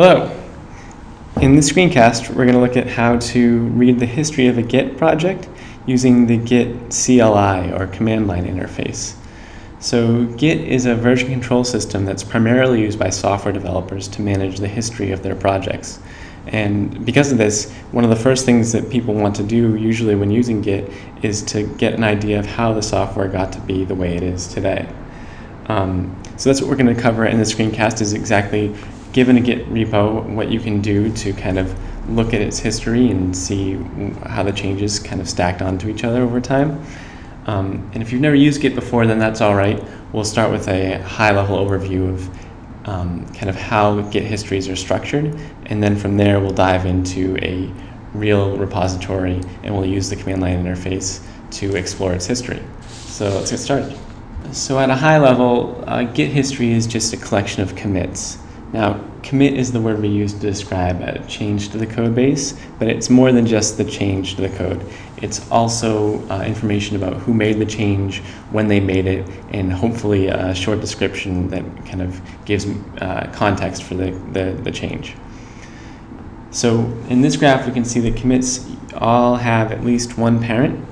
Hello. In this screencast, we're going to look at how to read the history of a Git project using the Git CLI, or command line interface. So Git is a version control system that's primarily used by software developers to manage the history of their projects. And because of this, one of the first things that people want to do usually when using Git is to get an idea of how the software got to be the way it is today. Um, so that's what we're going to cover in the screencast is exactly given a Git repo, what you can do to kind of look at its history and see how the changes kind of stacked onto each other over time. Um, and if you've never used Git before, then that's all right. We'll start with a high-level overview of um, kind of how Git histories are structured, and then from there we'll dive into a real repository, and we'll use the command line interface to explore its history. So let's get started. So at a high level, uh, Git history is just a collection of commits. Now, commit is the word we use to describe a change to the code base, but it's more than just the change to the code. It's also uh, information about who made the change, when they made it, and hopefully a short description that kind of gives uh, context for the, the, the change. So in this graph, we can see the commits all have at least one parent,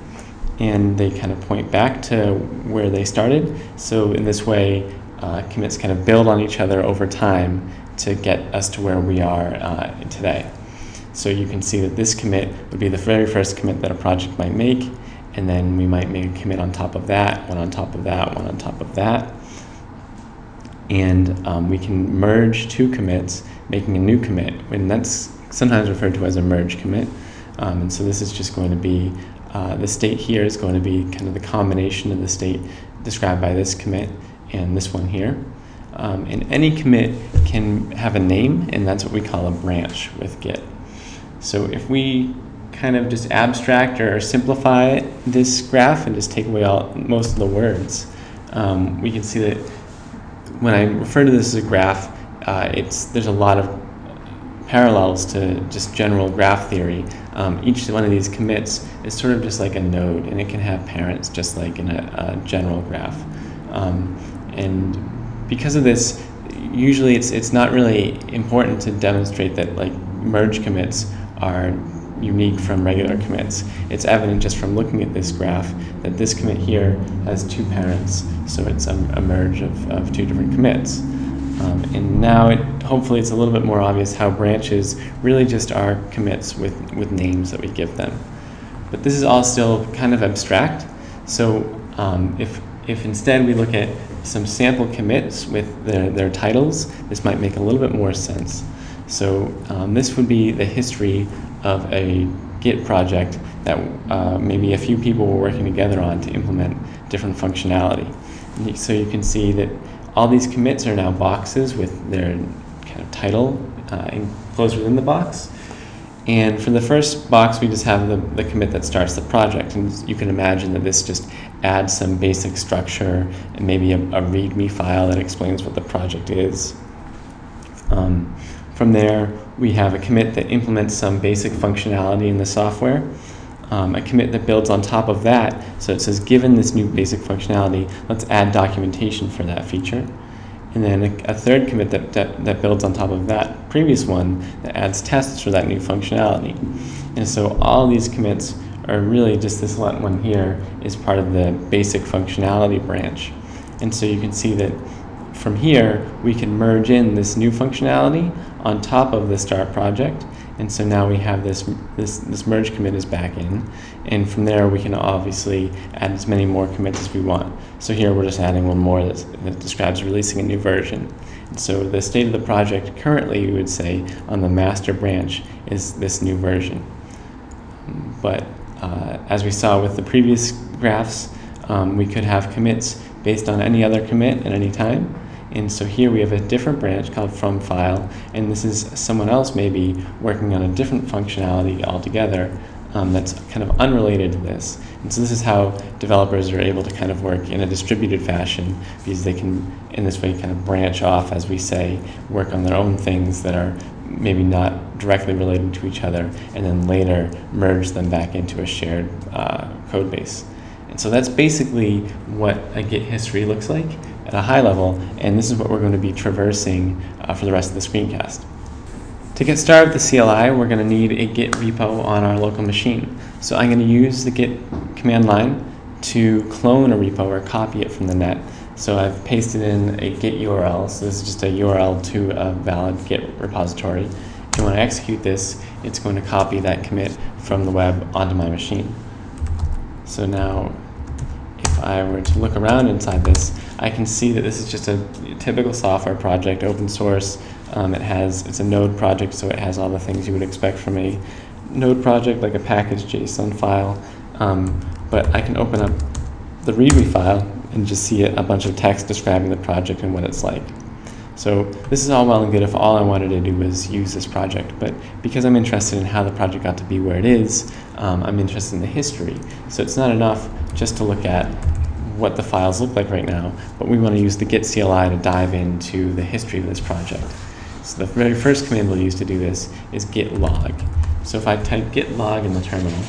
and they kind of point back to where they started. So in this way, uh, commits kind of build on each other over time to get us to where we are uh, today. So you can see that this commit would be the very first commit that a project might make, and then we might make a commit on top of that, one on top of that, one on top of that. And um, we can merge two commits, making a new commit, and that's sometimes referred to as a merge commit. Um, and so this is just going to be, uh, the state here is going to be kind of the combination of the state described by this commit and this one here. Um, and any commit can have a name, and that's what we call a branch with Git. So if we kind of just abstract or simplify this graph and just take away all most of the words, um, we can see that when I refer to this as a graph, uh, it's there's a lot of parallels to just general graph theory. Um, each one of these commits is sort of just like a node, and it can have parents just like in a, a general graph. Um, and because of this, usually it's, it's not really important to demonstrate that like merge commits are unique from regular commits. It's evident just from looking at this graph that this commit here has two parents, so it's a, a merge of, of two different commits. Um, and now it, hopefully it's a little bit more obvious how branches really just are commits with, with names that we give them. But this is all still kind of abstract, so um, if, if instead we look at some sample commits with their, their titles, this might make a little bit more sense. So um, this would be the history of a Git project that uh, maybe a few people were working together on to implement different functionality. So you can see that all these commits are now boxes with their kind of title uh, enclosed within the box. And for the first box, we just have the, the commit that starts the project. And you can imagine that this just adds some basic structure and maybe a, a README file that explains what the project is. Um, from there, we have a commit that implements some basic functionality in the software. Um, a commit that builds on top of that. So it says, given this new basic functionality, let's add documentation for that feature and then a, a third commit that, that, that, builds on top of that previous one that adds tests for that new functionality. And so all these commits are really just this one here is part of the basic functionality branch. And so you can see that from here, we can merge in this new functionality on top of the start project and so now we have this, this, this merge commit is back in. And from there, we can obviously add as many more commits as we want. So here we're just adding one more that describes releasing a new version. And so the state of the project currently, we would say, on the master branch is this new version. But uh, as we saw with the previous graphs, um, we could have commits based on any other commit at any time. And so here we have a different branch called from file, and this is someone else maybe working on a different functionality altogether um, that's kind of unrelated to this. And so this is how developers are able to kind of work in a distributed fashion because they can, in this way, kind of branch off, as we say, work on their own things that are maybe not directly related to each other, and then later merge them back into a shared uh, code base. And so that's basically what a Git history looks like at a high level, and this is what we're going to be traversing uh, for the rest of the screencast. To get started with the CLI, we're going to need a Git repo on our local machine. So I'm going to use the Git command line to clone a repo or copy it from the net. So I've pasted in a Git URL. So this is just a URL to a valid Git repository. And when I execute this, it's going to copy that commit from the web onto my machine. So now, if I were to look around inside this, I can see that this is just a typical software project, open source. Um, it has, it's a node project, so it has all the things you would expect from a node project, like a package JSON file. Um, but I can open up the README file and just see a bunch of text describing the project and what it's like. So this is all well and good if all I wanted to do was use this project, but because I'm interested in how the project got to be where it is, um, I'm interested in the history. So it's not enough just to look at what the files look like right now, but we want to use the git CLI to dive into the history of this project. So the very first command we'll use to do this is git log. So if I type git log in the terminal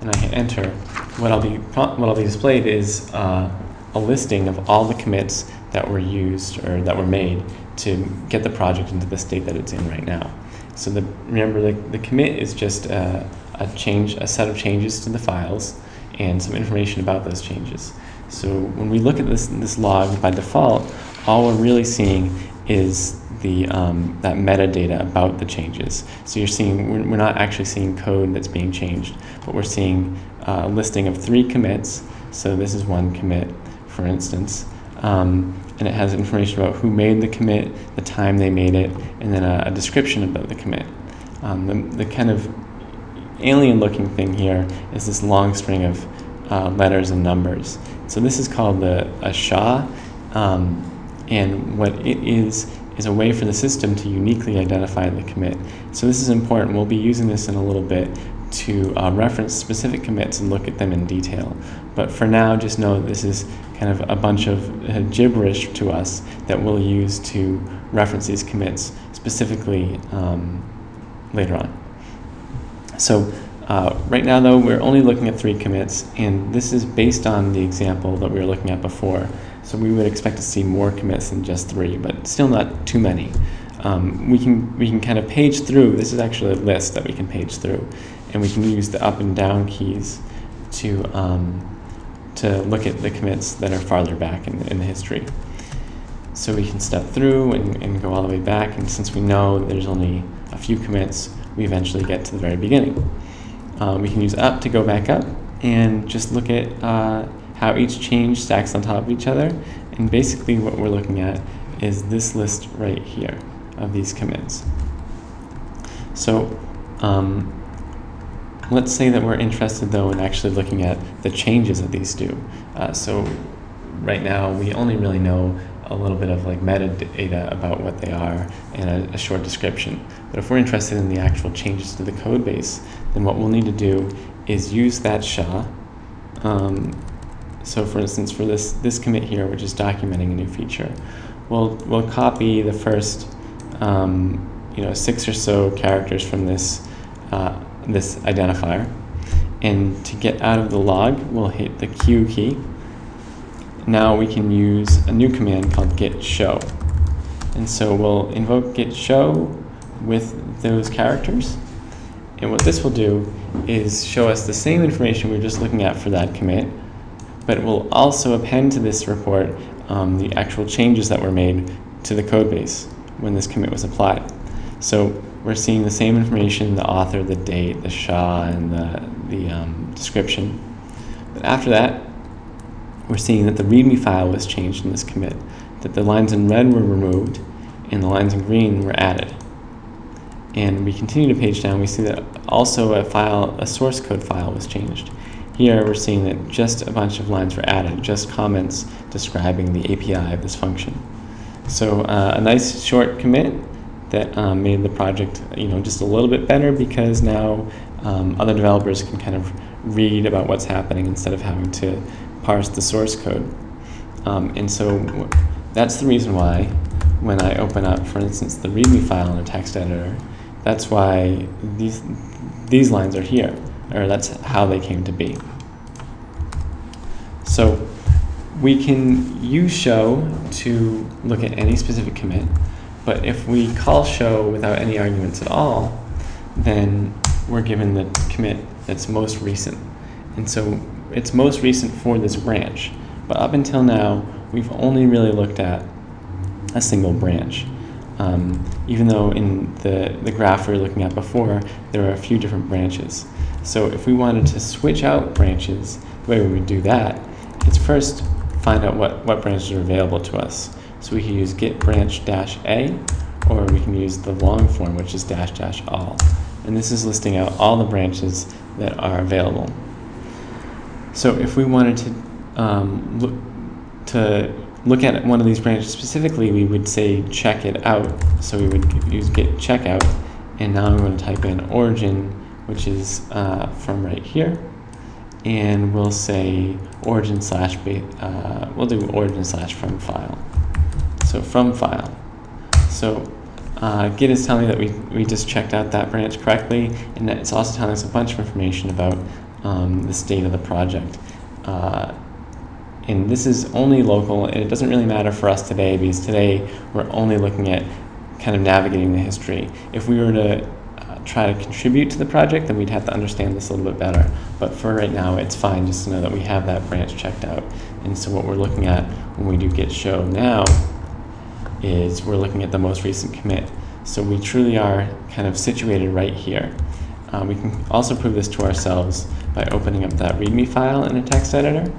and I hit enter, what I'll be, what I'll be displayed is uh, a listing of all the commits that were used or that were made to get the project into the state that it's in right now. So the, remember, the, the commit is just a, a change, a set of changes to the files and some information about those changes. So when we look at this, this log by default, all we're really seeing is the, um, that metadata about the changes. So you're seeing, we're, not actually seeing code that's being changed, but we're seeing uh, a listing of three commits. So this is one commit, for instance. Um, and it has information about who made the commit, the time they made it, and then a, a description about the commit. Um, the, the kind of alien looking thing here is this long string of uh, letters and numbers. So this is called the, a SHA, um, and what it is is a way for the system to uniquely identify the commit. So this is important. We'll be using this in a little bit to uh, reference specific commits and look at them in detail. But for now, just know this is kind of a bunch of uh, gibberish to us that we'll use to reference these commits specifically um, later on. So uh, right now, though, we're only looking at three commits, and this is based on the example that we were looking at before. So we would expect to see more commits than just three, but still not too many. Um, we can we can kind of page through. This is actually a list that we can page through, and we can use the up and down keys to um, to look at the commits that are farther back in, in the history. So we can step through and, and go all the way back, and since we know there's only a few commits, we eventually get to the very beginning. Uh, we can use up to go back up and just look at uh, how each change stacks on top of each other. And basically what we're looking at is this list right here of these commits. So um, let's say that we're interested though in actually looking at the changes that these do. Uh, so right now we only really know a little bit of like metadata about what they are and a, a, short description. But if we're interested in the actual changes to the code base, then what we'll need to do is use that SHA. Um, so for instance, for this, this commit here, which is documenting a new feature, we'll, we'll copy the first um, you know, six or so characters from this, uh, this identifier. And to get out of the log, we'll hit the Q key now we can use a new command called git show. And so we'll invoke git show with those characters. And what this will do is show us the same information we are just looking at for that commit, but it will also append to this report um, the actual changes that were made to the code base when this commit was applied. So we're seeing the same information, the author, the date, the SHA, and the, the um, description. But after that, we're seeing that the README file was changed in this commit, that the lines in red were removed and the lines in green were added. And we continue to page down, we see that also a file, a source code file was changed. Here we're seeing that just a bunch of lines were added, just comments describing the API of this function. So uh, a nice short commit that um, made the project you know, just a little bit better because now um, other developers can kind of read about what's happening instead of having to parse the source code. Um, and so that's the reason why when I open up, for instance, the README file in a text editor, that's why these, these lines are here, or that's how they came to be. So we can use show to look at any specific commit, But if we call show without any arguments at all, then we're given the commit that's most recent. And so it's most recent for this branch. But up until now, we've only really looked at a single branch. Um, even though in the, the graph we were looking at before, there are a few different branches. So if we wanted to switch out branches, the way we would do that is first find out what, what branches are available to us. So we can use git branch dash A, or we can use the long form, which is dash dash all. And this is listing out all the branches that are available. So if we wanted to um, look to look at one of these branches specifically, we would say check it out. So we would use git checkout, and now I'm going to type in origin, which is uh, from right here, and we'll say origin slash, uh, we'll do origin slash from file. So from file. So uh, Git is telling me that we, we just checked out that branch correctly, and it's also telling us a bunch of information about um, the state of the project. Uh, and this is only local, and it doesn't really matter for us today because today we're only looking at kind of navigating the history. If we were to uh, try to contribute to the project, then we'd have to understand this a little bit better. But for right now, it's fine just to know that we have that branch checked out. And so what we're looking at when we do git show now is we're looking at the most recent commit. So we truly are kind of situated right here. Uh, we can also prove this to ourselves by opening up that README file in a text editor,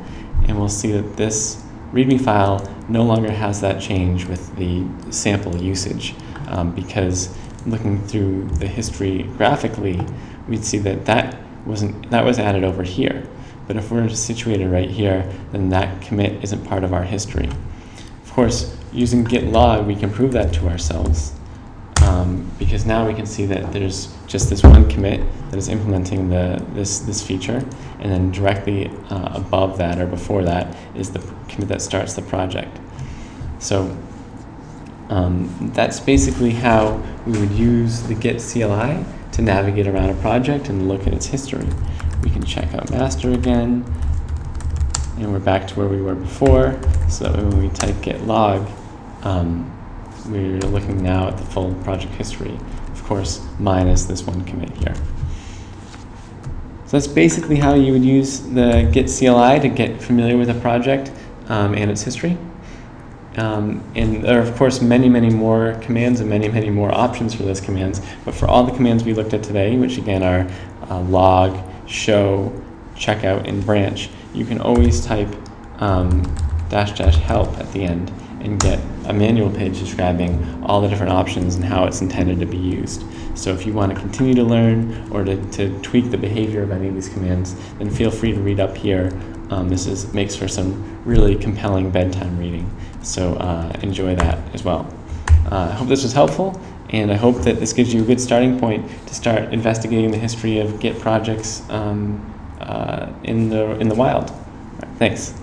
and we'll see that this README file no longer has that change with the sample usage, um, because looking through the history graphically, we'd see that that wasn't that was added over here. But if we're situated right here, then that commit isn't part of our history. Of course, using git log, we can prove that to ourselves um, because now we can see that there's just this one commit that is implementing the this this feature, and then directly uh, above that or before that is the commit that starts the project. So um, that's basically how we would use the Git CLI to navigate around a project and look at its history. We can check out master again, and we're back to where we were before, so that when we type git log, um, we're looking now at the full project history, of course, minus this one commit here. So that's basically how you would use the Git CLI to get familiar with a project um, and its history. Um, and there are, of course, many, many more commands and many, many more options for those commands. But for all the commands we looked at today, which again are uh, log, show, checkout, and branch, you can always type um, dash dash help at the end and get a manual page describing all the different options and how it's intended to be used. So if you want to continue to learn or to, to tweak the behavior of any of these commands, then feel free to read up here. Um, this is, makes for some really compelling bedtime reading. So uh, enjoy that as well. Uh, I hope this was helpful, and I hope that this gives you a good starting point to start investigating the history of Git projects um, uh, in, the, in the wild. Right, thanks.